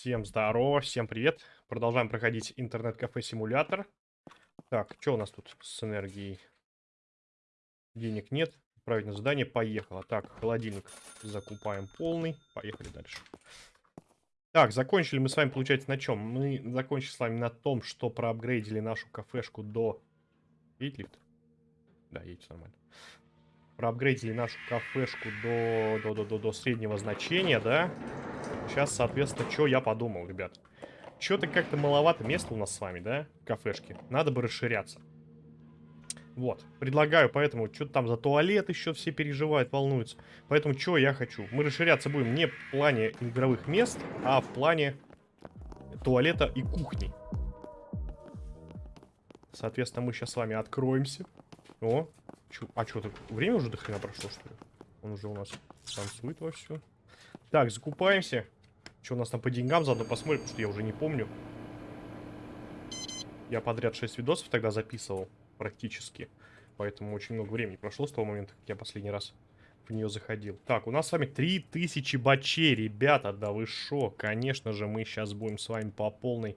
Всем здорово, всем привет. Продолжаем проходить интернет-кафе-симулятор. Так, что у нас тут с энергией? Денег нет. Правильно, задание поехало. Так, холодильник закупаем полный. Поехали дальше. Так, закончили мы с вами, получается, на чем? Мы закончили с вами на том, что проапгрейдили нашу кафешку до... Едет лифт? Да, едет нормально. Проапгрейдили нашу кафешку до, до, до, до, до среднего значения, да? Сейчас, соответственно, что я подумал, ребят. Что-то как-то маловато места у нас с вами, да? Кафешки. Надо бы расширяться. Вот. Предлагаю, поэтому, что-то там за туалет еще все переживают, волнуются. Поэтому, что я хочу? Мы расширяться будем не в плане игровых мест, а в плане туалета и кухни. Соответственно, мы сейчас с вами откроемся. О, а что, так время уже до хрена прошло, что ли? Он уже у нас танцует вовсю. Так, закупаемся. Что у нас там по деньгам, заодно посмотрим, потому что я уже не помню. Я подряд 6 видосов тогда записывал, практически. Поэтому очень много времени прошло с того момента, как я последний раз в нее заходил. Так, у нас с вами 3000 бачей, ребята, да вы шо? Конечно же, мы сейчас будем с вами по полной...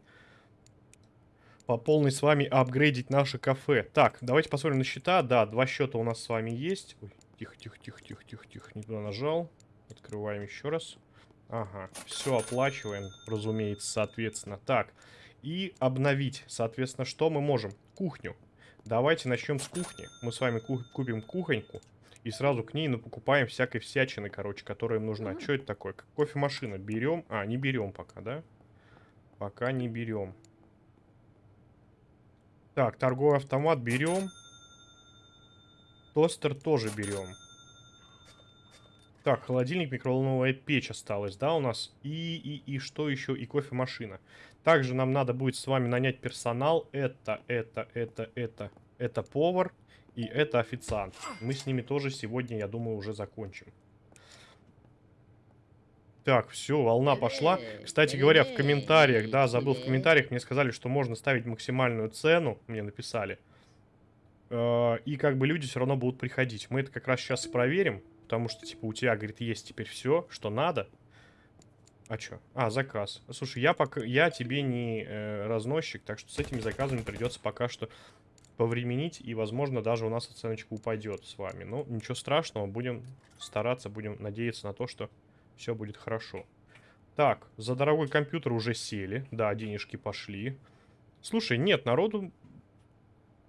По полной с вами апгрейдить наше кафе. Так, давайте посмотрим на счета. Да, два счета у нас с вами есть. Ой, тихо, тихо, тихо, тихо, тихо, тихо, не туда нажал. Открываем еще раз. Ага, все оплачиваем, разумеется, соответственно. Так, и обновить, соответственно, что мы можем? Кухню. Давайте начнем с кухни. Мы с вами купим кухоньку. И сразу к ней ну, покупаем всякой всячины, короче, которая им нужна. Что это такое? Кофемашина берем? А, не берем пока, да? Пока не берем. Так, торговый автомат берем. Тостер тоже берем. Так, холодильник, микроволновая печь осталась, да, у нас? И, и, и что еще? И кофемашина. Также нам надо будет с вами нанять персонал. Это, это, это, это, это повар и это официант. Мы с ними тоже сегодня, я думаю, уже закончим. Так, все, волна пошла. Кстати говоря, в комментариях, да, забыл, в комментариях мне сказали, что можно ставить максимальную цену, мне написали. Э, и как бы люди все равно будут приходить. Мы это как раз сейчас проверим. Потому что, типа, у тебя, говорит, есть теперь все, что надо. А что? А, заказ. Слушай, я пока я тебе не э, разносчик, так что с этими заказами придется пока что повременить. И, возможно, даже у нас оценочка упадет с вами. Ну, ничего страшного, будем стараться, будем надеяться на то, что все будет хорошо. Так, за дорогой компьютер уже сели. Да, денежки пошли. Слушай, нет, народу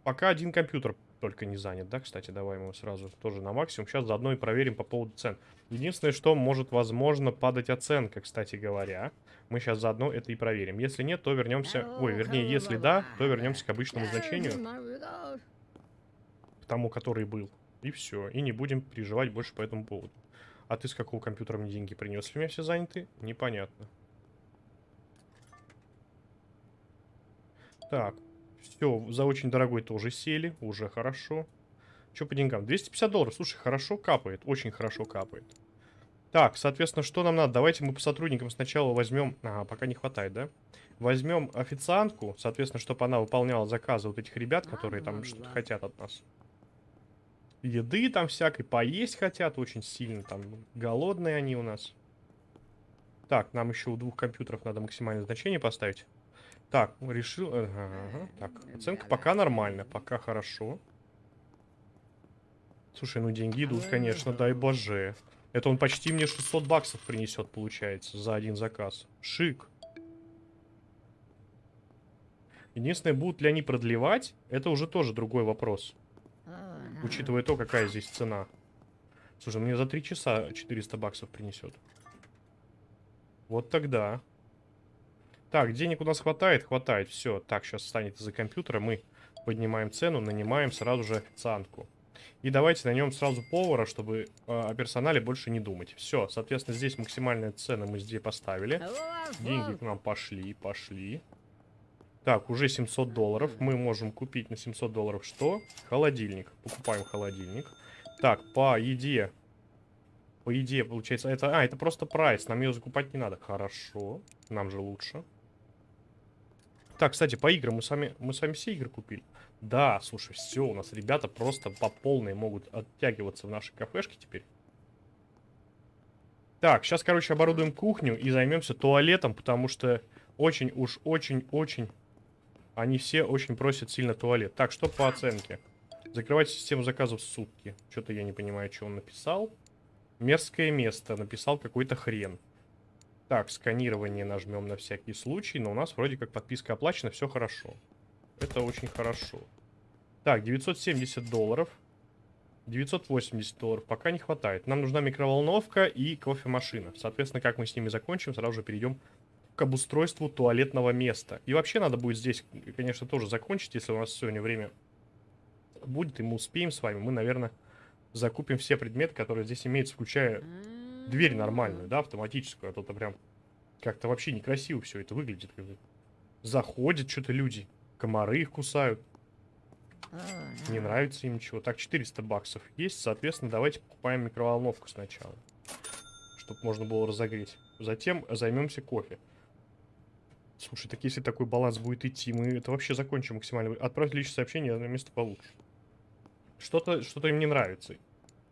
пока один компьютер только не занят, да, кстати, давай мы сразу тоже на максимум. Сейчас заодно и проверим по поводу цен. Единственное, что может, возможно, падать оценка, кстати говоря. Мы сейчас заодно это и проверим. Если нет, то вернемся... Ой, вернее, если да, то вернемся к обычному значению. К тому, который был. И все. И не будем переживать больше по этому поводу. А ты с какого компьютера мне деньги принес? Если у меня все заняты? Непонятно. Так, все, за очень дорогой тоже сели. Уже хорошо. Что по деньгам? 250 долларов. Слушай, хорошо капает. Очень хорошо капает. Так, соответственно, что нам надо? Давайте мы по сотрудникам сначала возьмем... Ага, пока не хватает, да? Возьмем официантку, соответственно, чтобы она выполняла заказы вот этих ребят, которые там что-то хотят от нас. Еды там всякой, поесть хотят очень сильно, там голодные они у нас. Так, нам еще у двух компьютеров надо максимальное значение поставить. Так, решил... Ага, ага. Так, оценка пока нормально, пока хорошо. Слушай, ну деньги идут, конечно, дай боже. Это он почти мне 600 баксов принесет, получается, за один заказ. Шик. Единственное, будут ли они продлевать, это уже тоже другой вопрос. Учитывая то, какая здесь цена. Слушай, мне за 3 часа 400 баксов принесет. Вот тогда. Так, денег у нас хватает? Хватает. Все. Так, сейчас станет из-за компьютера. Мы поднимаем цену, нанимаем сразу же официантку. И давайте на нем сразу повара, чтобы э, о персонале больше не думать. Все, соответственно, здесь максимальная цена мы здесь поставили. Деньги к нам пошли, пошли. Так, уже 700 долларов. Мы можем купить на 700 долларов что? Холодильник. Покупаем холодильник. Так, по еде. По еде, получается, это... А, это просто прайс. Нам ее закупать не надо. Хорошо. Нам же лучше. Так, кстати, по играм мы с вами, мы с вами все игры купили. Да, слушай, все, у нас ребята просто по полной могут оттягиваться в нашей кафешке теперь. Так, сейчас, короче, оборудуем кухню и займемся туалетом, потому что очень уж, очень-очень... Они все очень просят сильно туалет. Так, что по оценке? Закрывать систему заказов в сутки. Что-то я не понимаю, что он написал. Мерзкое место. Написал какой-то хрен. Так, сканирование нажмем на всякий случай. Но у нас вроде как подписка оплачена, все хорошо. Это очень хорошо. Так, 970 долларов. 980 долларов пока не хватает. Нам нужна микроволновка и кофемашина. Соответственно, как мы с ними закончим, сразу же перейдем к обустройству туалетного места. И вообще надо будет здесь, конечно, тоже закончить, если у нас сегодня время будет, и мы успеем с вами. Мы, наверное, закупим все предметы, которые здесь имеются, включая дверь нормальную, да, автоматическую. А то то прям как-то вообще некрасиво все это выглядит. Заходят что-то люди, комары их кусают. Не нравится им ничего. Так, 400 баксов есть. Соответственно, давайте покупаем микроволновку сначала. Чтобы можно было разогреть. Затем займемся кофе. Слушай, так если такой баланс будет идти, мы это вообще закончим максимально. Отправить личное сообщение на место получше. Что-то что, -то, им не нравится.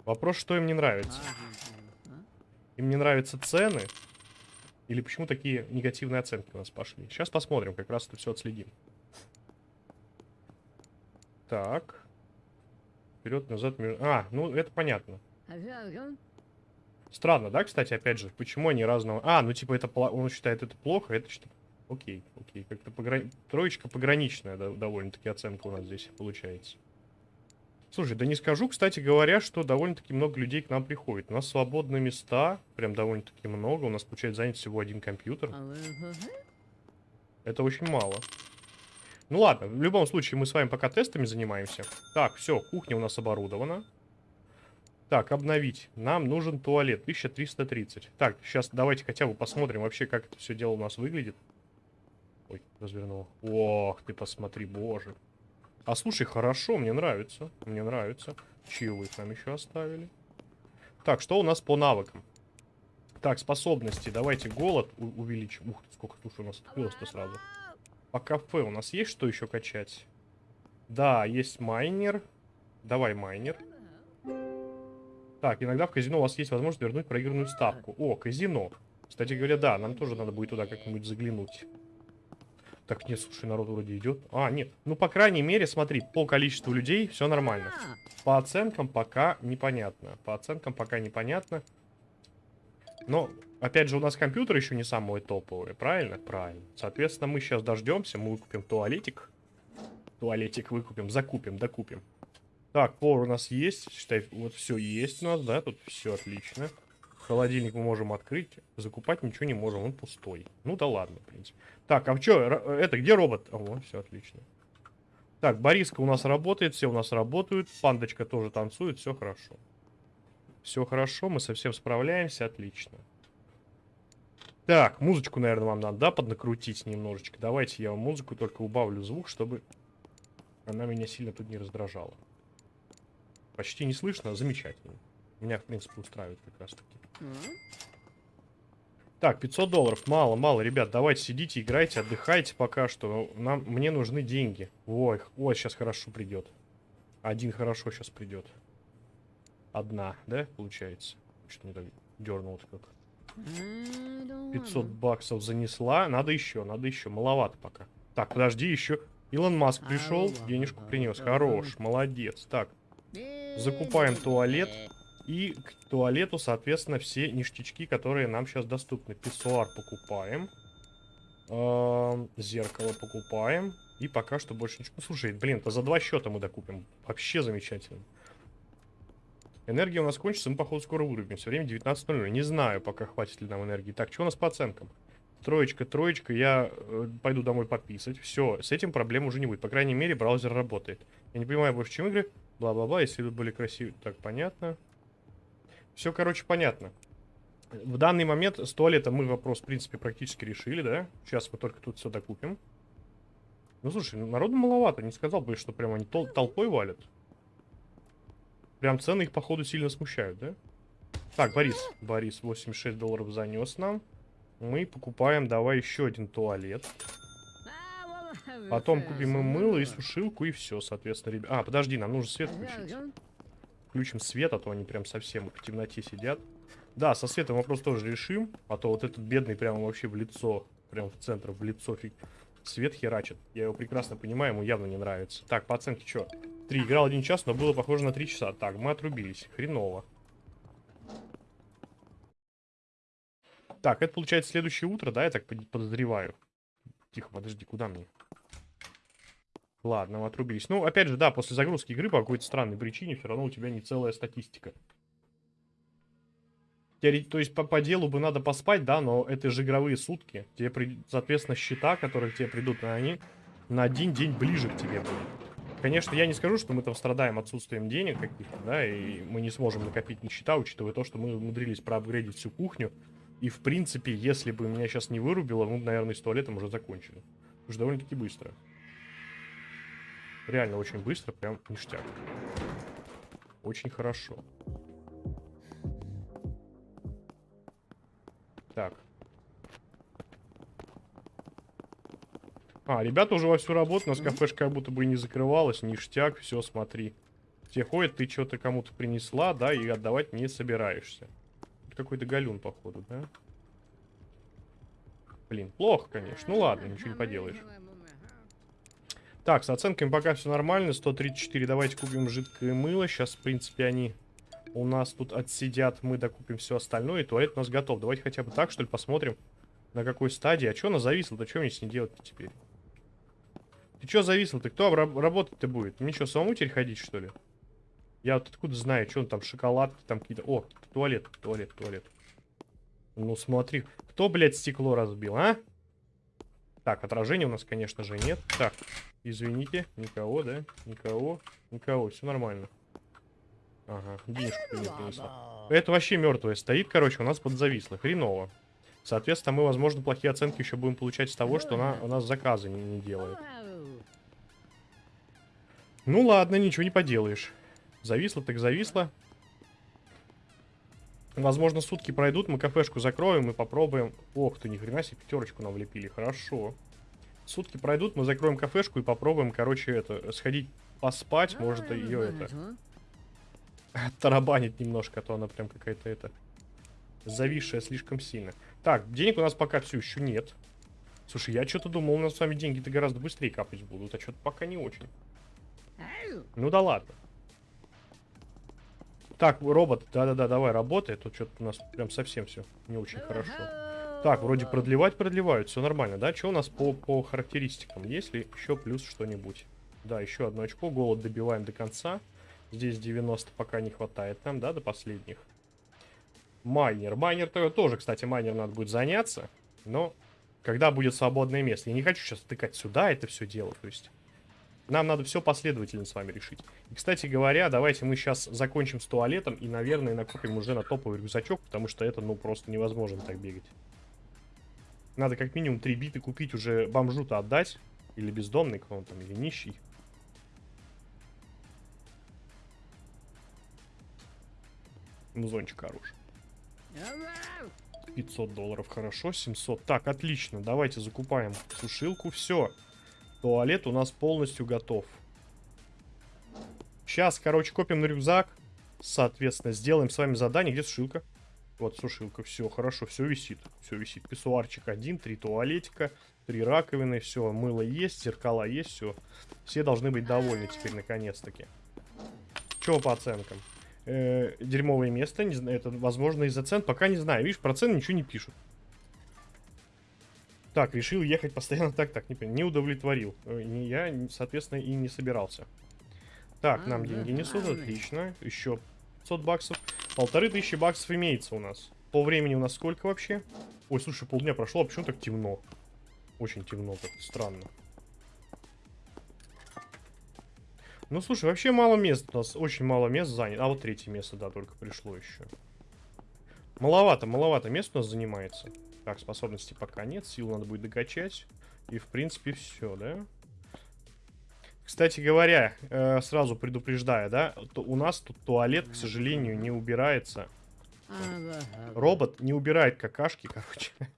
Вопрос, что им не нравится. Им не нравятся цены? Или почему такие негативные оценки у нас пошли? Сейчас посмотрим, как раз это все отследим. Так. Вперед, назад. А, ну это понятно. Странно, да, кстати, опять же, почему они разного... А, ну типа это он считает это плохо, это что Окей, окей, как-то пограни... троечка пограничная да, довольно-таки оценка у нас здесь получается. Слушай, да не скажу, кстати говоря, что довольно-таки много людей к нам приходит. У нас свободные места, прям довольно-таки много. У нас получается занят всего один компьютер. Это очень мало. Ну ладно, в любом случае мы с вами пока тестами занимаемся. Так, все, кухня у нас оборудована. Так, обновить. Нам нужен туалет. 1330. Так, сейчас давайте хотя бы посмотрим вообще, как это все дело у нас выглядит. Ой, развернул. Ох, ты посмотри, боже. А слушай, хорошо, мне нравится. Мне нравится. Чаевых нам еще оставили. Так, что у нас по навыкам? Так, способности. Давайте голод увеличим. Ух ты, сколько слушай, у нас открылось-то сразу. По кафе у нас есть что еще качать? Да, есть майнер. Давай майнер. Так, иногда в казино у вас есть возможность вернуть проигранную ставку. О, казино. Кстати говоря, да, нам тоже надо будет туда как-нибудь заглянуть. Так, нет, слушай, народ вроде идет. А, нет. Ну, по крайней мере, смотри, по количеству людей все нормально. По оценкам пока непонятно. По оценкам пока непонятно. Но Опять же, у нас компьютер еще не самый топовый, правильно? Правильно. Соответственно, мы сейчас дождемся, мы выкупим туалетик. Туалетик выкупим, закупим, докупим. Так, повар у нас есть. Считай, вот все есть у нас, да, тут все отлично. Холодильник мы можем открыть. Закупать ничего не можем, он пустой. Ну да ладно, в принципе. Так, а что, это, где робот? О, все отлично. Так, Бориска у нас работает, все у нас работают. Пандочка тоже танцует, все хорошо. Все хорошо, мы совсем справляемся, отлично. Так, музычку, наверное, вам надо, да, поднакрутить немножечко. Давайте я вам музыку только убавлю звук, чтобы она меня сильно тут не раздражала. Почти не слышно, замечательно. Меня, в принципе, устраивает как раз таки. Так, 500 долларов. Мало, мало, ребят. Давайте сидите, играйте, отдыхайте пока что. Нам, мне нужны деньги. Ой, ой, сейчас хорошо придет. Один хорошо сейчас придет. Одна, да, получается? Что не так дернулось как. 500 баксов занесла. Надо еще, надо еще. Маловато пока. Так, подожди, еще. Илон Маск пришел, денежку принес. Хорош, молодец. Так, закупаем туалет. И к туалету, соответственно, все ништячки, которые нам сейчас доступны. Писсуар покупаем. Эм, зеркало покупаем. И пока что больше ничего. Ну, слушай, блин, то за два счета мы докупим. Вообще замечательно. Энергия у нас кончится, мы, походу, скоро вырубимся. Время 19.00. Не знаю, пока хватит ли нам энергии. Так, что у нас по оценкам? Троечка, троечка, я э, пойду домой пописать. Все, с этим проблем уже не будет. По крайней мере, браузер работает. Я не понимаю больше, чем игры. Бла-бла-бла, если вы были красивы. Так, понятно. Все, короче, понятно. В данный момент с туалетом мы вопрос, в принципе, практически решили, да? Сейчас мы только тут все докупим. Ну, слушай, народу маловато. Не сказал бы, что прям они тол толпой валят. Прям цены их, походу, сильно смущают, да? Так, Борис. Борис 86 долларов занес нам. Мы покупаем, давай, еще один туалет. Потом купим и мыло, и сушилку, и все, соответственно, ребят. А, подожди, нам нужно свет включить. Включим свет, а то они прям совсем в темноте сидят. Да, со светом вопрос тоже решим. А то вот этот бедный прямо вообще в лицо. Прям в центр, в лицо фиг. Свет херачит. Я его прекрасно понимаю, ему явно не нравится. Так, по оценке что? Три. Играл один час, но было похоже на три часа. Так, мы отрубились. Хреново. Так, это получается следующее утро, да, я так подозреваю. Тихо, подожди, куда мне? Ладно, мы отрубились. Ну, опять же, да, после загрузки игры по какой-то странной причине все равно у тебя не целая статистика. То есть по, по делу бы надо поспать, да, но это же игровые сутки. Тебе, при... соответственно, счета, которые тебе придут, они на один день ближе к тебе будут. Конечно, я не скажу, что мы там страдаем отсутствием денег каких-то, да, и мы не сможем накопить ни счета, учитывая то, что мы умудрились проапгрейдить всю кухню. И, в принципе, если бы меня сейчас не вырубило, мы бы, наверное, с туалетом уже закончили. Уже довольно-таки быстро. Реально очень быстро, прям ништяк. Очень хорошо. Так. А, ребята уже вовсю работают, у нас кафешка как будто бы и не закрывалась, ништяк, все, смотри. Те ходят, ты что-то кому-то принесла, да, и отдавать не собираешься. Какой-то галюн, походу, да? Блин, плохо, конечно. Ну ладно, ничего не поделаешь. Так, с оценками пока все нормально. 134. Давайте купим жидкое мыло. Сейчас, в принципе, они у нас тут отсидят. Мы докупим все остальное. И туалет у нас готов. Давайте хотя бы так, что ли, посмотрим, на какой стадии. А что она зависла-то? Что мне с ней делать теперь? Ты что зависел? Ты кто работать-то будет? Мне что, самому теперь ходить, что ли? Я вот откуда знаю, что он там, шоколадки там какие-то... О, туалет, туалет, туалет. Ну, смотри. Кто, блядь, стекло разбил, а? Так, отражения у нас, конечно же, нет. Так, извините, никого, да? Никого, никого, все нормально. Ага, денежку не принесла. Это вообще мертвое стоит, короче, у нас подзависло. Хреново. Соответственно, мы, возможно, плохие оценки еще будем получать с того, что она у нас заказы не, не делает. Ну ладно, ничего не поделаешь. Зависло так зависло. Возможно, сутки пройдут, мы кафешку закроем и попробуем... Ох ты, ни хрена себе, пятерочку нам влепили, хорошо. Сутки пройдут, мы закроем кафешку и попробуем, короче, это, сходить поспать, может, ее это... Тарабанит немножко, а то она прям какая-то это... Зависшая слишком сильно. Так, денег у нас пока все еще нет. Слушай, я что-то думал, у нас с вами деньги-то гораздо быстрее капать будут, а что-то пока не очень. Ну да ладно. Так, робот, да-да-да, давай, работай. Тут что-то у нас прям совсем все не очень хорошо. Так, вроде продлевать продлевают, все нормально, да? Что у нас по, по характеристикам? Есть ли еще плюс что-нибудь? Да, еще одно очко, голод добиваем до конца. Здесь 90 пока не хватает нам, да, до последних. Майнер. Майнер -то тоже, кстати, майнер надо будет заняться. Но когда будет свободное место. Я не хочу сейчас тыкать сюда это все дело, то есть... Нам надо все последовательно с вами решить. И, кстати говоря, давайте мы сейчас закончим с туалетом и, наверное, накупим уже на топовый рюкзачок, потому что это, ну, просто невозможно так бегать. Надо как минимум три биты купить, уже бомжу-то отдать. Или бездомный кто он там, или нищий. Музончик хороший. 500 долларов, хорошо, 700. Так, отлично, давайте закупаем сушилку, все. Туалет у нас полностью готов. Сейчас, короче, копим на рюкзак. Соответственно, сделаем с вами задание. Где сушилка? Вот сушилка. Все, хорошо, все висит. Все висит. Писсуарчик один, три туалетика, три раковины. Все, мыло есть, зеркала есть, все. Все должны быть довольны теперь, наконец-таки. Чего по оценкам? Э -э, дерьмовое место. Не знаю, это, возможно, из-за цен. Пока не знаю. Видишь, про цены ничего не пишут. Так, решил ехать постоянно так, так, не, не удовлетворил. Э, не я, соответственно, и не собирался. Так, нам деньги несут, отлично. Еще 500 баксов. Полторы тысячи баксов имеется у нас. По времени у нас сколько вообще? Ой, слушай, полдня прошло, а почему так темно? Очень темно, так странно. Ну, слушай, вообще мало мест у нас, очень мало мест занято. А вот третье место, да, только пришло еще. Маловато, маловато мест у нас занимается. Так, способности пока нет. Сил надо будет докачать. И, в принципе, все, да? Кстати говоря, э, сразу предупреждаю, да, у нас тут туалет, к сожалению, не убирается. Робот не убирает какашки, короче.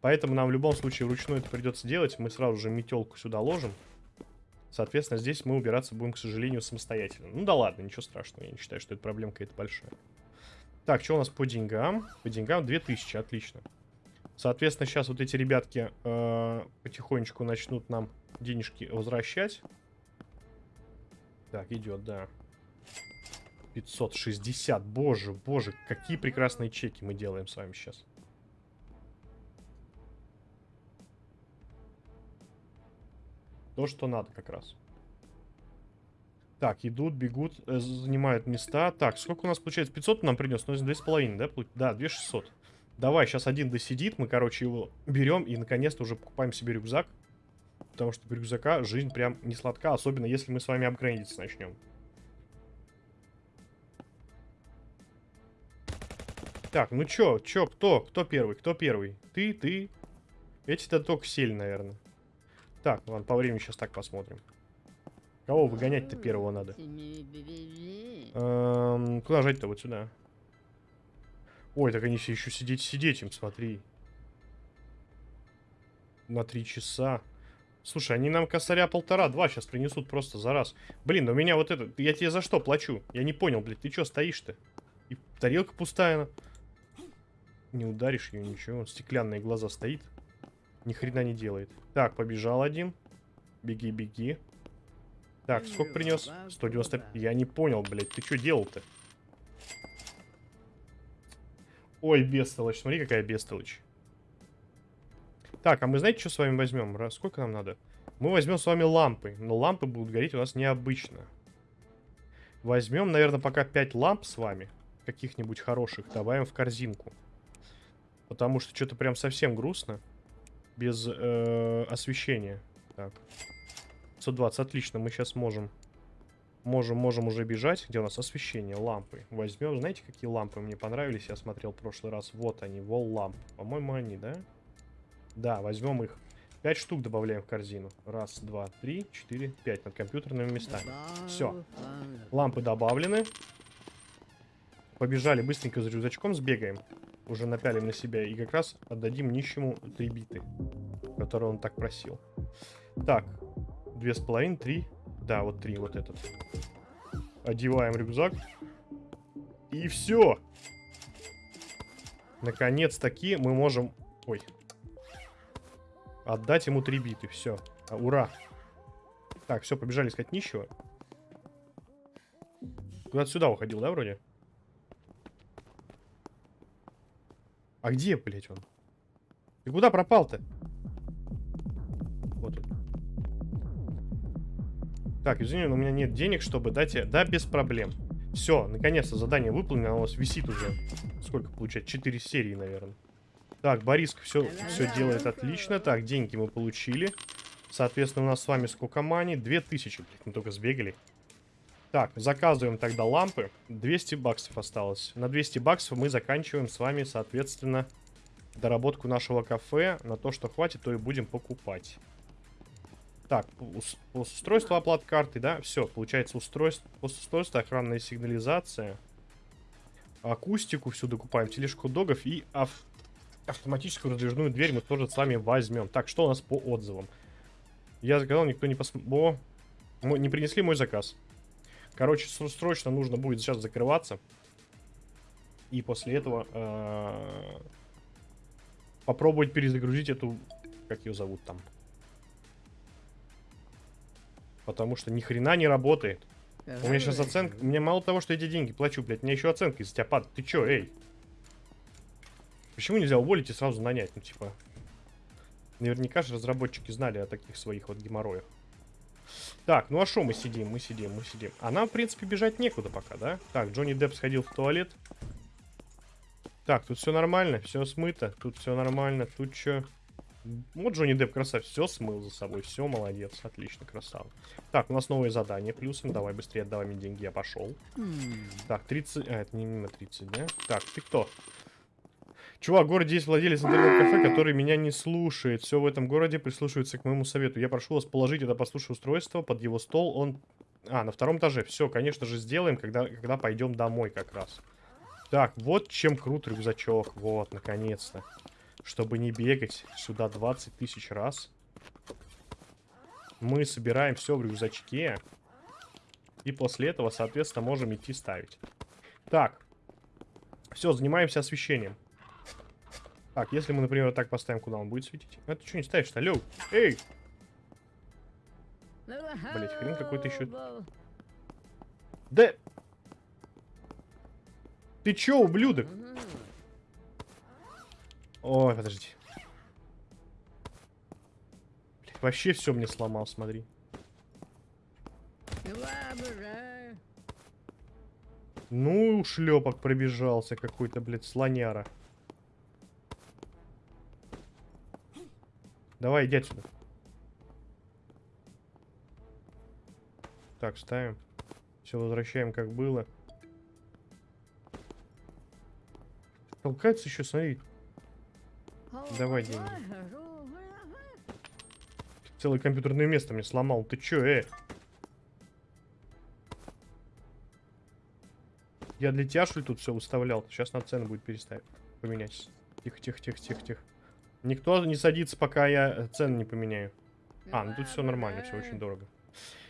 Поэтому нам в любом случае вручную это придется делать. Мы сразу же метелку сюда ложим. Соответственно, здесь мы убираться будем, к сожалению, самостоятельно. Ну да ладно, ничего страшного. Я не считаю, что это проблема какая-то большая. Так, что у нас по деньгам? По деньгам 2000, отлично. Соответственно, сейчас вот эти ребятки э, потихонечку начнут нам денежки возвращать. Так, идет, да. 560, боже, боже, какие прекрасные чеки мы делаем с вами сейчас. То, что надо как раз. Так, идут, бегут, э, занимают места. Так, сколько у нас получается? 500 нам принес, ну, 2,5, да? Да, 2600. Давай, сейчас один досидит, мы, короче, его берем и, наконец-то, уже покупаем себе рюкзак. Потому что без рюкзака жизнь прям не сладка, особенно если мы с вами апгрейдиться начнем. Так, ну чё, чё, кто? Кто первый? Кто первый? Ты, ты. Эти-то только сели, наверное. Так, ладно, по времени сейчас так посмотрим. Кого выгонять-то первого надо? Эм, куда жать-то? Вот сюда. Ой, так они все еще сидеть, сидеть им, смотри. На три часа. Слушай, они нам косаря полтора-два сейчас принесут просто за раз. Блин, у меня вот это... Я тебе за что плачу? Я не понял, блядь, ты что стоишь-то? И тарелка пустая. Не ударишь ее, ничего. Стеклянные глаза стоит. Ни хрена не делает. Так, побежал один. Беги, беги. Так, сколько принес? 190. Я не понял, блядь, ты что делал-то? Ой, бестолочь. Смотри, какая бестолочь. Так, а мы знаете, что с вами возьмем? Сколько нам надо? Мы возьмем с вами лампы. Но лампы будут гореть у нас необычно. Возьмем, наверное, пока 5 ламп с вами. Каких-нибудь хороших. Добавим в корзинку. Потому что что-то прям совсем грустно. Без э, освещения. Так. 120, отлично. Мы сейчас можем Можем, можем уже бежать. Где у нас освещение? Лампы. Возьмем. Знаете, какие лампы мне понравились? Я смотрел в прошлый раз. Вот они, вол ламп. По-моему, они, да? Да, возьмем их. Пять штук добавляем в корзину. Раз, два, три, четыре, пять. Над компьютерными местами. Все. Лампы добавлены. Побежали быстренько за рюкзачком, сбегаем. Уже напялим на себя. И как раз отдадим нищему три биты. Которые он так просил. Так. Две с половиной, три. Да, вот три, вот этот. Одеваем рюкзак. И все. Наконец-таки мы можем... Ой. Отдать ему три биты. Все. А, ура. Так, все, побежали искать нищего. Куда-то сюда уходил, да, вроде? А где, блядь, он? Ты куда пропал-то? Так, извини, но у меня нет денег, чтобы дать... Да, без проблем. Все, наконец-то задание выполнено, оно у вас висит уже. Сколько получать? 4 серии, наверное. Так, Бориск все, все делает отлично. Так, деньги мы получили. Соответственно, у нас с вами сколько мани? 2000. Мы только сбегали. Так, заказываем тогда лампы. 200 баксов осталось. На 200 баксов мы заканчиваем с вами, соответственно, доработку нашего кафе. На то, что хватит, то и будем покупать. Так, устройство оплат карты, да? Все, получается устройство, устройство, охранная сигнализация. Акустику всюду купаем, тележку догов и ав автоматическую раздвижную дверь мы тоже с вами возьмем. Так, что у нас по отзывам? Я заказал, никто не посмотрел. Не принесли мой заказ. Короче, срочно нужно будет сейчас закрываться. И после этого э -э попробовать перезагрузить эту... Как ее зовут там? Потому что ни хрена не работает. У меня сейчас оценка... Мне мало того, что эти деньги плачу, блядь, мне еще оценка из тебя падает. Ты чё, эй? Почему нельзя уволить и сразу нанять? Ну, типа... Наверняка же разработчики знали о таких своих вот геморроях. Так, ну а что мы сидим? Мы сидим, мы сидим. А нам, в принципе, бежать некуда пока, да? Так, Джонни Депп сходил в туалет. Так, тут все нормально, все смыто. Тут все нормально. Тут что? Вот Джонни Депп красавец, все смыл за собой, все, молодец, отлично, красава. Так, у нас новое задание плюсом, давай быстрее отдавай мне деньги, я пошел. Так, 30, а, это не мимо 30, да? Так, ты кто? Чувак, в городе есть владелец интернет-кафе, который меня не слушает. Все в этом городе прислушивается к моему совету. Я прошу вас положить это послушное устройство под его стол. Он... А, на втором этаже. Все, конечно же, сделаем, когда, когда пойдем домой как раз. Так, вот чем крут рюкзачок. Вот, наконец-то. Чтобы не бегать сюда 20 тысяч раз. Мы собираем все в рюкзачке. И после этого, соответственно, можем идти ставить. Так. Все, занимаемся освещением. Так, если мы, например, так поставим, куда он будет светить? А ты что не ставишь-то? Эй! Блять, хрен какой-то еще. Да... Ты чё, ублюдок? Ой, подожди. Блядь, вообще все мне сломал, смотри. Ну, шлепок пробежался какой-то, блядь, слоняра. Давай, иди отсюда. Так, ставим. Все возвращаем, как было. Толкается еще, смотри. Давай деньги. Целое компьютерное место мне сломал. Ты чё, э? Я для тебя, что ли, тут все выставлял? Сейчас на цену будет переставить. Поменять. Тихо, тихо, тихо, тихо, тихо. Никто не садится, пока я цену не поменяю. А, ну тут все нормально, все очень дорого.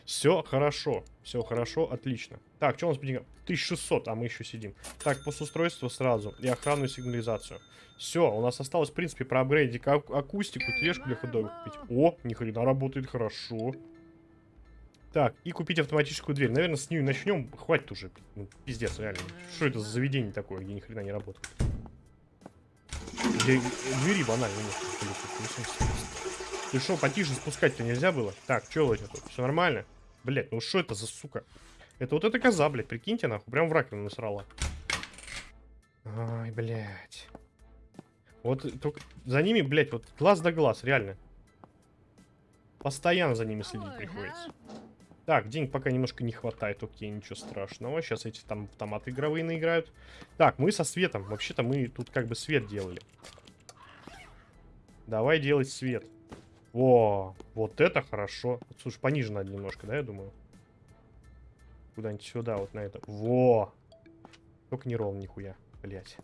Все хорошо, все хорошо, отлично. Так, что у нас по деньгам? 1600, а мы еще сидим. Так, по устройству сразу и охранную сигнализацию. Все, у нас осталось, в принципе, проапгрейдить акустику, тележку для ходовых купить. О, ни хрена работает хорошо. Так, и купить автоматическую дверь. Наверное, с нее начнем. Хватит уже. Ну, пиздец, реально. Что это за заведение такое, где ни хрена не работает? Где двери банально. Ты что, потише спускать-то нельзя было? Так, что у тебя тут? Все нормально? Блять, ну что это за сука? Это вот эта коза, блядь, прикиньте, нахуй. Прям в раковину насрала. Ай, блядь. Вот только за ними, блядь, вот глаз да глаз, реально. Постоянно за ними следить приходится. Так, денег пока немножко не хватает, окей, ничего страшного. Сейчас эти там автоматы игровые наиграют. Так, мы со светом. Вообще-то мы тут как бы свет делали. Давай делать свет. О, вот это хорошо. Слушай, пониже надо немножко, да, я думаю? Куда-нибудь сюда, вот на это. Во! Только не ровно нихуя, блядь.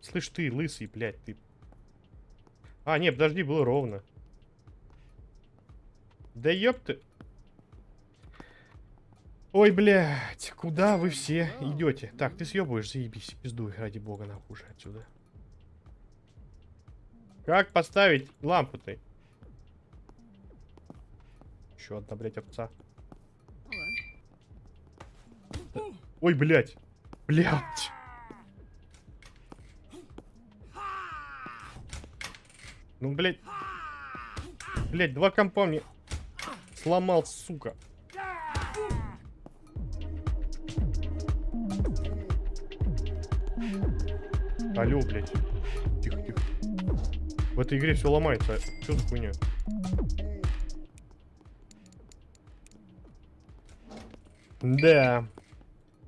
Слышь, ты, лысый, блядь, ты... А, нет, подожди, было ровно. Да ёпты. Ой, блядь, куда вы все идете? Так, ты съебываешь, заебись, пиздуй, ради бога, нахуй уже отсюда. Как поставить лампу-то? Еще одна, блядь, овца. Ой, блядь. Блядь. Ну, блядь. Блядь, два компа мне сломал, сука. Алло, блядь. В этой игре все ломается. Что за хуйня? Да.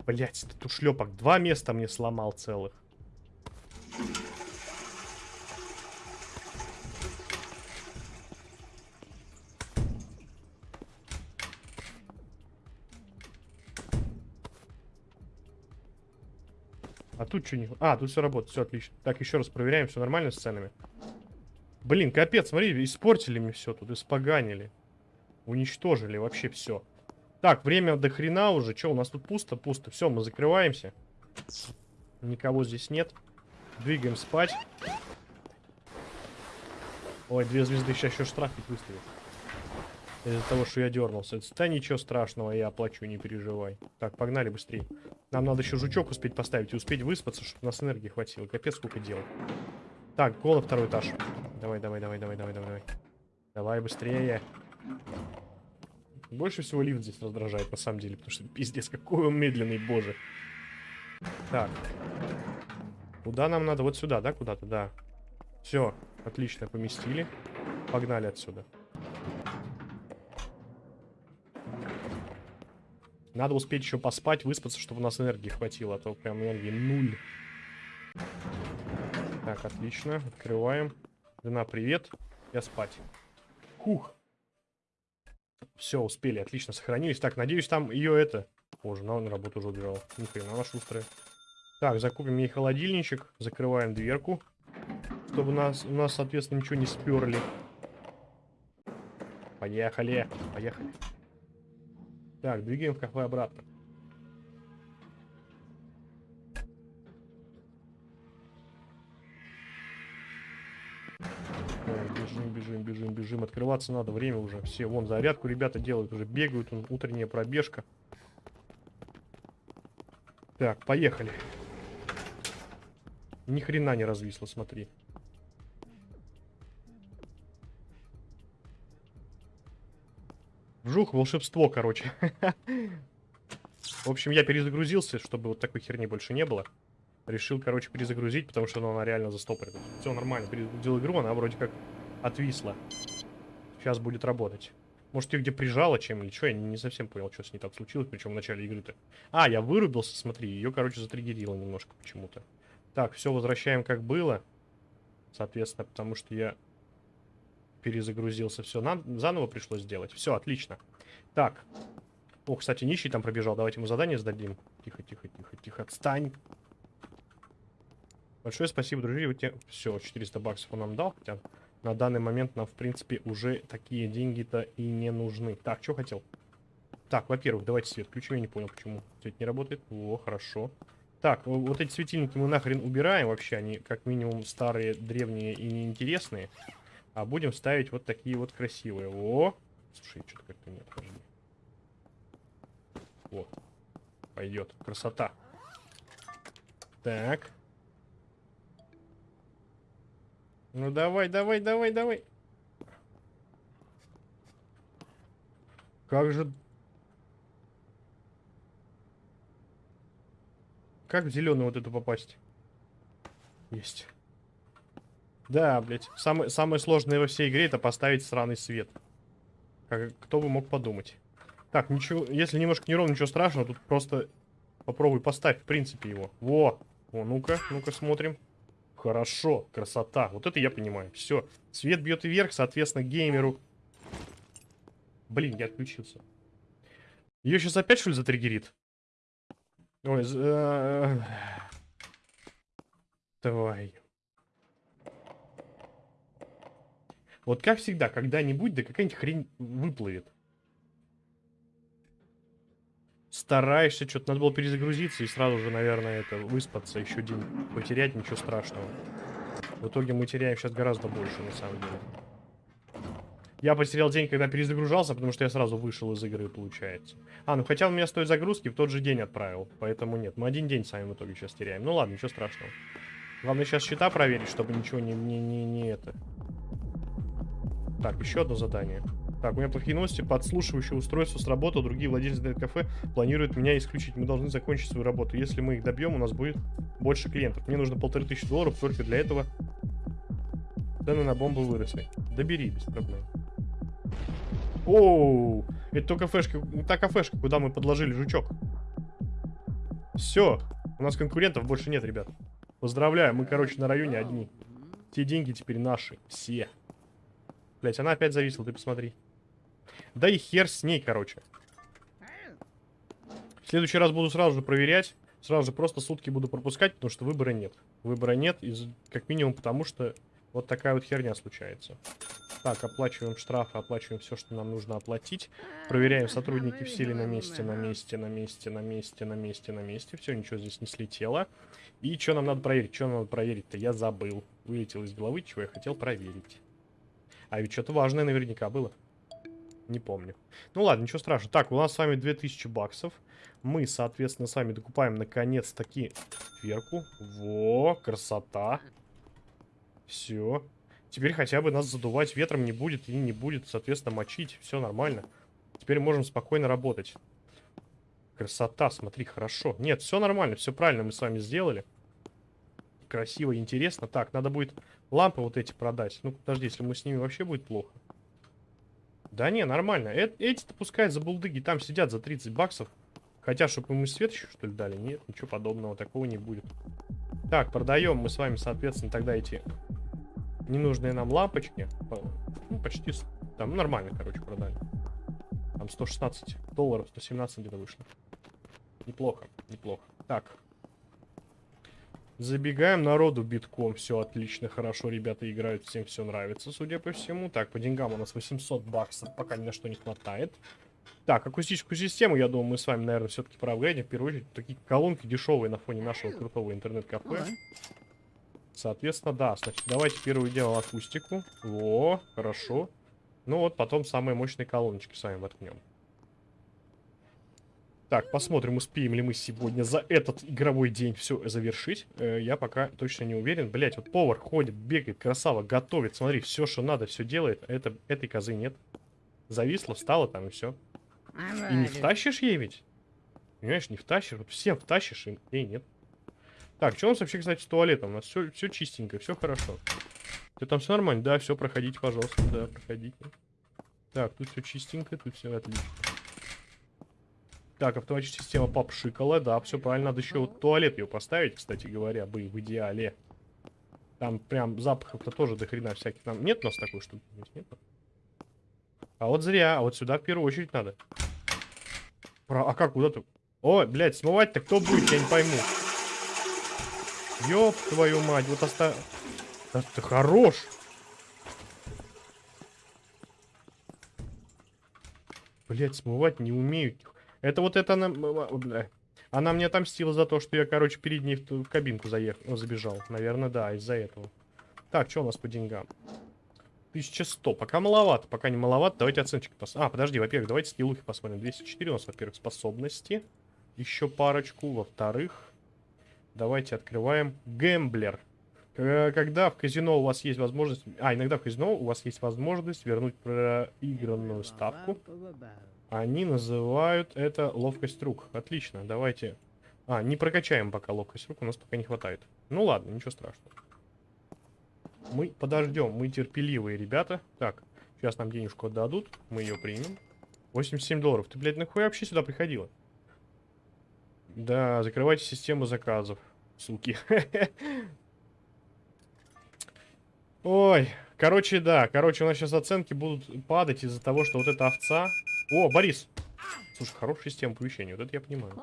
Блять, этот ушлепок два места мне сломал целых. Тут что не... А, тут все работает, все отлично. Так, еще раз проверяем, все нормально с ценами. Блин, капец, смотри, испортили мне все тут, испоганили. Уничтожили вообще все. Так, время до хрена уже. Что, у нас тут пусто? Пусто. Все, мы закрываемся. Никого здесь нет. Двигаем спать. Ой, две звезды сейчас еще штраф выставит. Из-за того, что я дернулся. Да ничего страшного, я оплачу, не переживай. Так, погнали быстрее. Нам надо еще жучок успеть поставить и успеть выспаться, чтобы у нас энергии хватило. Капец, сколько дел. Так, голо второй этаж. Давай, давай, давай, давай, давай, давай. Давай быстрее. Больше всего лифт здесь раздражает, на самом деле, потому что пиздец, какой он медленный, боже. Так. Куда нам надо? Вот сюда, да, куда-то? Да. Все, отлично, поместили. Погнали отсюда. Надо успеть еще поспать, выспаться, чтобы у нас энергии хватило, а то прям энергии нуль. Так, отлично. Открываем. Жена, привет. Я спать. Хух. Все, успели, отлично, сохранились. Так, надеюсь, там ее это... О, на работу уже убежала. Ни хрена, она шустрая. Так, закупим ей холодильничек. Закрываем дверку. Чтобы нас, у нас, соответственно, ничего не сперли. Поехали. Поехали. Так, двигаем в кафе обратно. Бежим, бежим, бежим, бежим. Открываться надо, время уже. Все, вон зарядку ребята делают, уже бегают, утренняя пробежка. Так, поехали. Ни хрена не развисло, смотри. Вжух, волшебство, короче. В общем, я перезагрузился, чтобы вот такой херни больше не было. Решил, короче, перезагрузить, потому что она реально застопорит. Все нормально, перезагрузил игру, она вроде как отвисла. Сейчас будет работать. Может, ее где прижало чем или что? Я не совсем понял, что с ней там случилось, причем в начале игры-то. А, я вырубился, смотри, ее, короче, затриггерило немножко почему-то. Так, все возвращаем как было. Соответственно, потому что я перезагрузился. Все, нам заново пришлось сделать. Все, отлично. Так. О, кстати, нищий там пробежал. Давайте ему задание сдадим. Тихо, тихо, тихо, тихо. Отстань. Большое спасибо, друзья. Те... Все, 400 баксов он нам дал. Хотя на данный момент нам, в принципе, уже такие деньги-то и не нужны. Так, что хотел? Так, во-первых, давайте свет включим. Я не понял, почему свет не работает. О, хорошо. Так, вот эти светильники мы нахрен убираем вообще. Они как минимум старые, древние и неинтересные. А будем ставить вот такие вот красивые. О! Слушай, что-то как-то нет. Подожди. О, пойдет. Красота. Так. Ну давай, давай, давай, давай. Как же... Как в зеленую вот эту попасть? Есть. Да, блядь. Самое, самое сложное во всей игре это поставить сраный свет. Как, кто бы мог подумать. Так, ничего, если немножко неровно, ничего страшного, тут просто попробуй поставь, в принципе, его. Во! О, ну-ка, ну-ка смотрим. Хорошо, красота. Вот это я понимаю. Все, свет бьет вверх, соответственно, геймеру... Блин, я отключился. Ее сейчас опять, что ли, затриггерит? Ой, э, Давай. Вот как всегда, когда-нибудь, да какая-нибудь хрень выплывет. Стараешься, что-то надо было перезагрузиться и сразу же, наверное, это выспаться, еще день потерять, ничего страшного. В итоге мы теряем сейчас гораздо больше, на самом деле. Я потерял день, когда перезагружался, потому что я сразу вышел из игры, получается. А, ну хотя он меня стоит загрузки в тот же день отправил, поэтому нет. Мы один день сами в итоге сейчас теряем. Ну ладно, ничего страшного. Главное сейчас счета проверить, чтобы ничего не, не, не, не это... Так, еще одно задание. Так, у меня плохие новости. Подслушивающее устройство сработало. Другие владельцы интернет-кафе планируют меня исключить. Мы должны закончить свою работу. Если мы их добьем, у нас будет больше клиентов. Мне нужно полторы тысячи долларов. Только для этого цены на бомбы выросли. Добери, без проблем. Оу, это то кафешка, та кафешка, куда мы подложили жучок. Все, у нас конкурентов больше нет, ребят. Поздравляю, мы, короче, на районе одни. Те деньги теперь наши, все. Блять, она опять зависла, ты посмотри. Да и хер с ней, короче. В следующий раз буду сразу же проверять. Сразу же просто сутки буду пропускать, потому что выбора нет. Выбора нет, из, как минимум потому, что вот такая вот херня случается. Так, оплачиваем штрафы, оплачиваем все, что нам нужно оплатить. Проверяем, сотрудники в силе на месте, на месте, на месте, на месте, на месте, на месте. Все, ничего здесь не слетело. И что нам надо проверить? Что нам надо проверить-то? Я забыл. Вылетел из головы, чего я хотел проверить. А ведь что-то важное наверняка было. Не помню. Ну ладно, ничего страшного. Так, у нас с вами 2000 баксов. Мы, соответственно, с вами докупаем наконец-таки дверку. Во, красота. Все. Теперь хотя бы нас задувать ветром не будет и не будет, соответственно, мочить. Все нормально. Теперь можем спокойно работать. Красота, смотри, хорошо. Нет, все нормально, все правильно мы с вами сделали. Красиво, интересно. Так, надо будет лампы вот эти продать. Ну, подожди, если мы с ними вообще будет плохо. Да не, нормально. Э Эти-то пускай за булдыги там сидят за 30 баксов. Хотя, чтобы мы свет еще, что ли, дали? Нет, ничего подобного, такого не будет. Так, продаем мы с вами, соответственно, тогда эти ненужные нам лампочки. Ну, почти, там, нормально, короче, продали. Там 116 долларов, 117 где-то вышло. Неплохо, неплохо. Так, Забегаем народу битком. Все отлично, хорошо. Ребята играют, всем все нравится, судя по всему. Так, по деньгам у нас 800 баксов. Пока ни на что не хватает. Так, акустическую систему, я думаю, мы с вами, наверное, все-таки проапгрейдим. В первую очередь, такие колонки дешевые на фоне нашего крутого интернет-кафе. Соответственно, да. Значит, давайте первое дело акустику. Во, хорошо. Ну вот, потом самые мощные колоночки с вами воткнем. Так, посмотрим, успеем ли мы сегодня за этот игровой день все завершить. Э, я пока точно не уверен. Блять, вот повар ходит, бегает, красава, готовит. Смотри, все, что надо, все делает. Это, этой козы нет. Зависла, встала там и все. И не втащишь ей ведь? Понимаешь, не втащишь. Вот всем втащишь, и ей нет. Так, что у нас вообще, кстати, с туалетом? У нас все, все чистенько, все хорошо. Ты там все нормально? Да, все, проходите, пожалуйста. Да, проходите. Так, тут все чистенько, тут все отлично. Так, автоматическая система попшикала, да, все правильно. Надо еще вот туалет ее поставить, кстати говоря, бы в идеале. Там прям запахов-то тоже до хрена всяких. Там нет у нас такой штуки? Нет? А вот зря, а вот сюда в первую очередь надо. Про... А как, куда-то? О, блядь, смывать-то кто будет, я не пойму. Ёб твою мать, вот оста... Да ты хорош! Блять, смывать не умею. Это вот это она... Она мне отомстила за то, что я, короче, перед ней в, в кабинку заехал, забежал. Наверное, да, из-за этого. Так, что у нас по деньгам? 1100. Пока маловато. Пока не маловато. Давайте оценочки посмотрим. А, подожди, во-первых, давайте скиллухи посмотрим. 204 у нас, во-первых, способности. Еще парочку. Во-вторых, давайте открываем гэмблер. Когда в казино у вас есть возможность... А, иногда в казино у вас есть возможность вернуть проигранную ставку. Они называют это ловкость рук. Отлично, давайте... А, не прокачаем пока ловкость рук, у нас пока не хватает. Ну ладно, ничего страшного. Мы подождем, мы терпеливые ребята. Так, сейчас нам денежку отдадут, мы ее примем. 87 долларов. Ты, блядь, нахуй вообще сюда приходила? Да, закрывайте систему заказов, суки. Ой, короче, да. Короче, у нас сейчас оценки будут падать из-за того, что вот эта овца... О, Борис! Слушай, хорошая система оповещения, вот это я понимаю.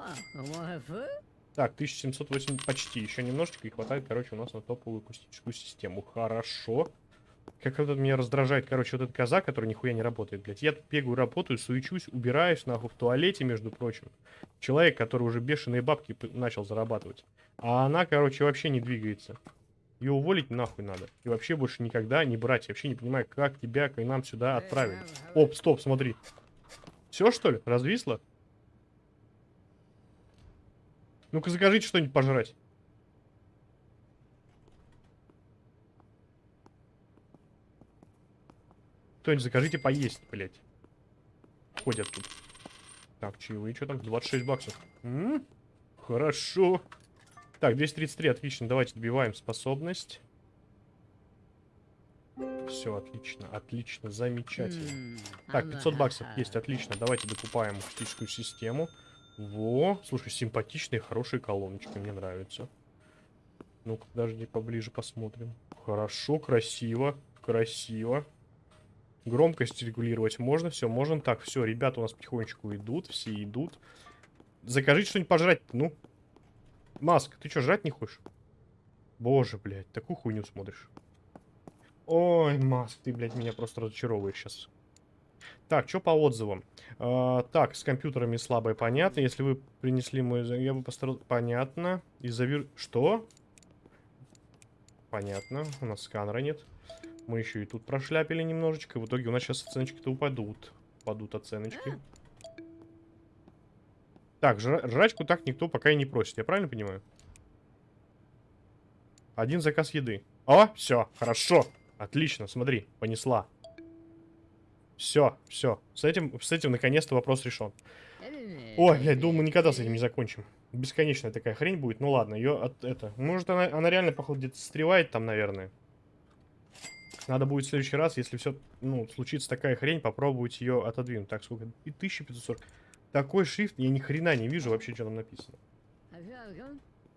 Так, 1708 почти. Еще немножечко и хватает, короче, у нас на топовую акустическую систему. Хорошо. Как это меня раздражает, короче, вот этот коза, который нихуя не работает, блядь. Я бегаю, работаю, суечусь, убираюсь, нахуй, в туалете, между прочим. Человек, который уже бешеные бабки начал зарабатывать. А она, короче, вообще не двигается. Ее уволить нахуй надо. И вообще больше никогда не брать. Я вообще не понимаю, как тебя к нам сюда отправили. Оп, стоп, смотри. Все, что ли? Развисло? Ну-ка, закажите что-нибудь пожрать. Кто-нибудь закажите поесть, блядь. Ходят тут. Так, чаевые, что там? 26 баксов. М -м? Хорошо. Так, 233, отлично. Давайте добиваем способность. Все, отлично, отлично, замечательно. Так, 500 баксов есть, отлично. Давайте докупаем акустическую систему. Во, слушай, симпатичные, хорошие колоночки, мне нравятся. Ну-ка, подожди, поближе посмотрим. Хорошо, красиво, красиво. Громкость регулировать можно, все, можно. Так, все, ребята у нас потихонечку идут, все идут. Закажите что-нибудь пожрать, ну. Маск, ты что, жрать не хочешь? Боже, блядь, такую хуйню смотришь. Ой, Маск, ты, блядь, меня просто разочаровываешь сейчас. Так, что по отзывам? А, так, с компьютерами слабое понятно. Если вы принесли мой... Я бы постарался... Понятно. Из-за вир... Что? Понятно. У нас сканера нет. Мы еще и тут прошляпили немножечко. В итоге у нас сейчас оценочки-то упадут. Упадут оценочки. Так, жрачку так никто пока и не просит, я правильно понимаю? Один заказ еды. О, все, хорошо. Отлично, смотри, понесла. Все, все. С этим, с этим наконец-то вопрос решен. Ой, блядь, думаю, никогда с этим не закончим. Бесконечная такая хрень будет. Ну ладно, ее от это. Может, она, она реально, походу, где-то стревает там, наверное. Надо будет в следующий раз, если все, ну, случится такая хрень, попробовать ее отодвинуть. Так, сколько? И 1540. Такой шрифт, я ни хрена не вижу вообще, что там написано.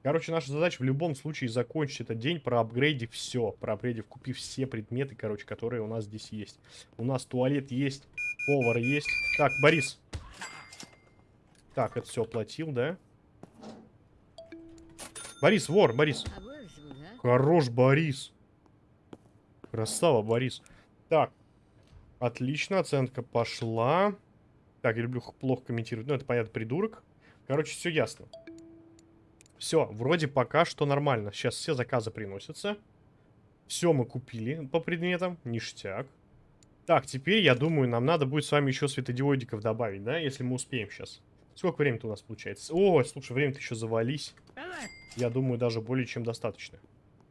Короче, наша задача в любом случае закончить этот день, проапгрейдив все. Проапгрейдив, купив все предметы, короче, которые у нас здесь есть. У нас туалет есть, повар есть. Так, Борис. Так, это все оплатил, да? Борис, вор, Борис. Хорош, Борис. Красава, Борис. Так. Отлично, оценка пошла. Так, я люблю плохо комментировать. Ну, это понятно, придурок. Короче, все ясно. Все, вроде пока что нормально. Сейчас все заказы приносятся. Все мы купили по предметам. Ништяк. Так, теперь, я думаю, нам надо будет с вами еще светодиодиков добавить, да? Если мы успеем сейчас. Сколько времени-то у нас получается? О, слушай, время-то еще завались. Я думаю, даже более чем достаточно.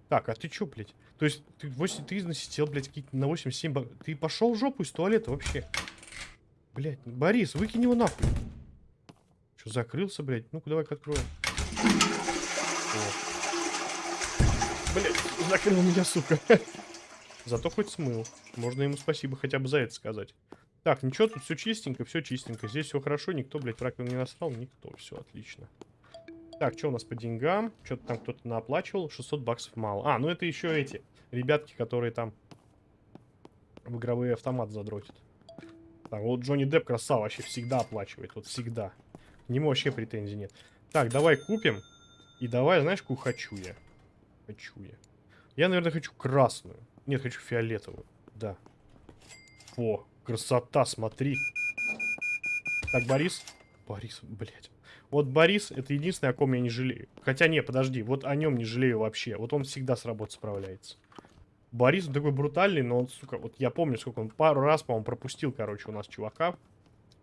Так, а ты чё, блядь? То есть, ты, 8, ты насидел, блядь, на 8-7... Ты пошел в жопу из туалета вообще? Блядь, Борис, выкинь его нахуй. Что, закрылся, блядь? Ну-ка, давай-ка откроем. Блядь, закрыл меня, сука. Зато хоть смыл. Можно ему спасибо хотя бы за это сказать. Так, ничего, тут все чистенько, все чистенько. Здесь все хорошо, никто, блядь, в не насрал, никто. Все отлично. Так, что у нас по деньгам? Что-то там кто-то наоплачивал. 600 баксов мало. А, ну это еще эти ребятки, которые там в игровые автомат задротят. Так, вот Джонни Депп красава, вообще всегда оплачивает. Вот всегда. К нему вообще претензий нет. Так, давай купим. И давай, знаешь, какую хочу я? Хочу я. Я, наверное, хочу красную. Нет, хочу фиолетовую. Да. О, красота, смотри. Так, Борис. Борис, блядь. Вот Борис, это единственное, о ком я не жалею. Хотя, не, подожди, вот о нем не жалею вообще. Вот он всегда с работы справляется. Борис он такой брутальный, но он, сука, вот я помню, сколько он пару раз, по-моему, пропустил, короче, у нас чувака.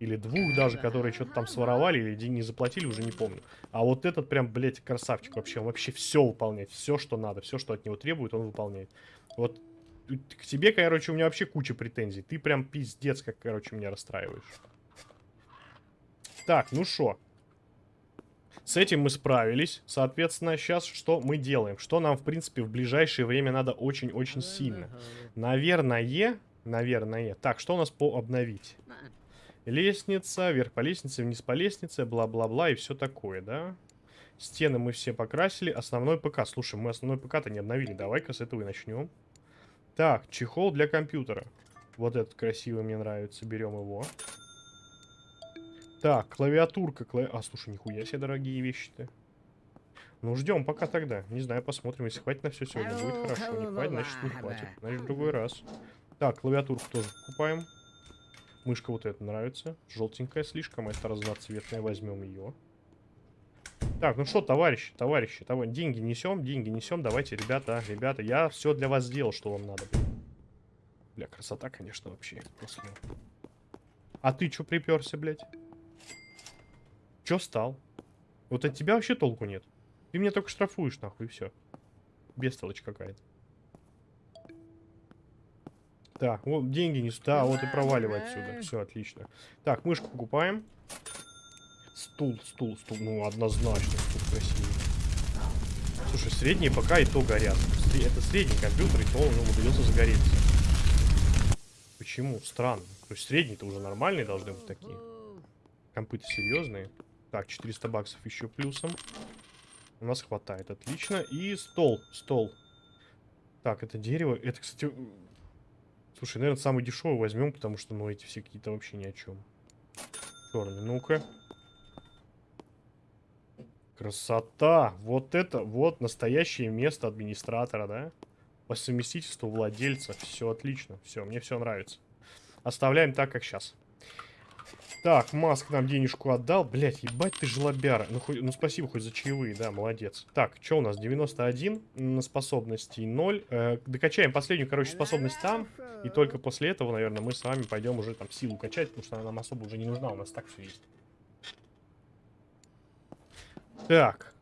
Или двух даже, которые что-то там своровали или деньги не заплатили, уже не помню. А вот этот прям, блядь, красавчик вообще. Он вообще все выполняет, все, что надо, все, что от него требует, он выполняет. Вот к тебе, короче, у меня вообще куча претензий. Ты прям пиздец, как, короче, меня расстраиваешь. Так, ну что? С этим мы справились. Соответственно, сейчас что мы делаем? Что нам, в принципе, в ближайшее время надо очень-очень сильно? Наверное, наверное. Так, что у нас по обновить? Лестница, вверх по лестнице, вниз по лестнице, бла-бла-бла и все такое, да? Стены мы все покрасили. Основной ПК. Слушай, мы основной ПК-то не обновили. Давай-ка с этого и начнем. Так, чехол для компьютера. Вот этот красивый мне нравится. Берем его. Так, клавиатурка. Клави... А, слушай, нихуя себе дорогие вещи-то. Ну, ждем пока тогда. Не знаю, посмотрим. Если хватит на все сегодня, будет хорошо. Не хватит, значит не хватит. Значит, в другой раз. Так, клавиатурку тоже покупаем. Мышка вот эта нравится. Желтенькая слишком. Это разноцветная. Возьмем ее. Так, ну что, товарищи, товарищи, товарищи, деньги несем, деньги несем. Давайте, ребята, ребята, я все для вас сделал, что вам надо. Бля, красота, конечно, вообще. После... А ты что приперся, блядь? Чё стал? Вот от тебя вообще толку нет. Ты меня только штрафуешь, нахуй, и все. Бестолочь какая-то. Так, вот деньги не сюда, вот и проваливай отсюда. Все, отлично. Так, мышку покупаем. Стул, стул, стул. Ну, однозначно, стул красивый. Слушай, средние пока и то горят. Это средний компьютер, и то он умудрился загореться. Почему? Странно. То есть средние-то уже нормальные должны быть такие. Компы-то серьезные. Так, 400 баксов еще плюсом. У нас хватает, отлично. И стол, стол. Так, это дерево. Это, кстати... Слушай, наверное, самый дешевый возьмем, потому что, ну, эти все какие-то вообще ни о чем. Черный, ну-ка. Красота! Вот это, вот настоящее место администратора, да? По совместительству владельца. Все отлично. Все, мне все нравится. Оставляем так, как сейчас. Так, Маск нам денежку отдал. Блять, ебать ты жлобяра. Ну, хоть, ну спасибо хоть за чаевые, да, молодец. Так, что у нас? 91 на способности 0. Э, докачаем последнюю, короче, способность там. И только после этого, наверное, мы с вами пойдем уже там силу качать, потому что она нам особо уже не нужна. У нас так все есть. Так.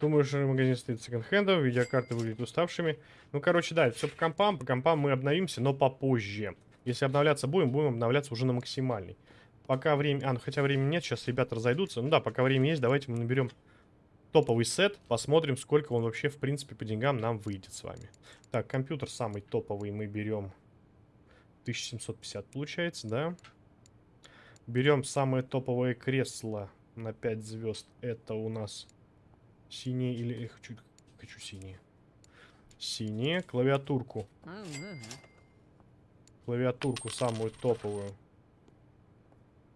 Думаю, что магазин стоит секонд-хендов, видеокарты выглядят уставшими. Ну, короче, да, все по компам. По компам мы обновимся, но попозже. Если обновляться будем, будем обновляться уже на максимальный. Пока время... А, ну хотя времени нет, сейчас ребята разойдутся. Ну да, пока время есть, давайте мы наберем топовый сет. Посмотрим, сколько он вообще, в принципе, по деньгам нам выйдет с вами. Так, компьютер самый топовый мы берем 1750, получается, да? Берем самое топовое кресло на 5 звезд. Это у нас синие или... Я хочу, хочу синие. Синие. Клавиатурку клавиатурку самую топовую.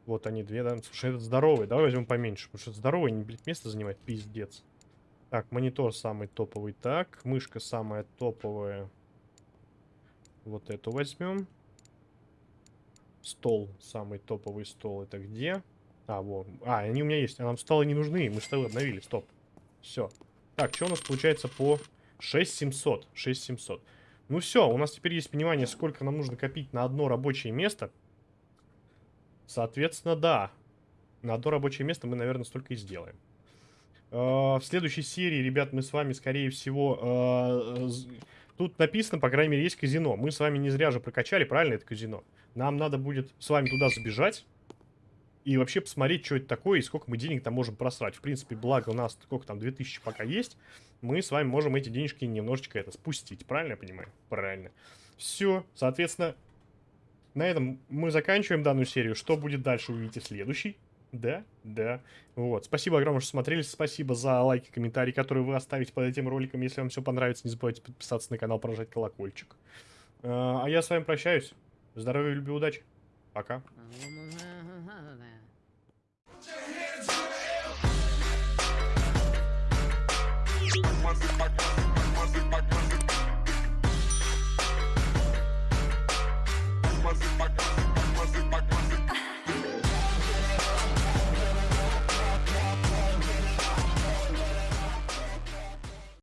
Вот они две, да? Слушай, этот здоровый. Давай возьмем поменьше. Потому что здоровый не, блядь, место занимает. Пиздец. Так, монитор самый топовый. Так, мышка самая топовая. Вот эту возьмем. Стол. Самый топовый стол. Это где? А, во. А, они у меня есть. А нам стало не нужны. Мы столы обновили. Стоп. Все. Так, что у нас получается по 6700? 6700. Ну все, у нас теперь есть понимание, сколько нам нужно копить на одно рабочее место. Соответственно, да. На одно рабочее место мы, наверное, столько и сделаем. Э, В следующей серии, ребят, мы с вами, скорее всего... з- Тут написано, по крайней мере, есть казино. Мы с вами не зря же прокачали, правильно, это казино. Нам надо будет с вами туда забежать. И вообще посмотреть, что это такое и сколько мы денег там можем просрать. В принципе, благо у нас сколько там, 2000 пока есть. Мы с вами можем эти денежки немножечко это спустить. Правильно я понимаю? Правильно. Все, соответственно, на этом мы заканчиваем данную серию. Что будет дальше, увидите в следующей. Да, да. Вот. Спасибо огромное, что смотрели. Спасибо за лайки, комментарии, которые вы оставите под этим роликом. Если вам все понравится, не забывайте подписаться на канал, прожать колокольчик. Э, А я с вами прощаюсь. Здоровья, любви, удачи. Пока. One, two,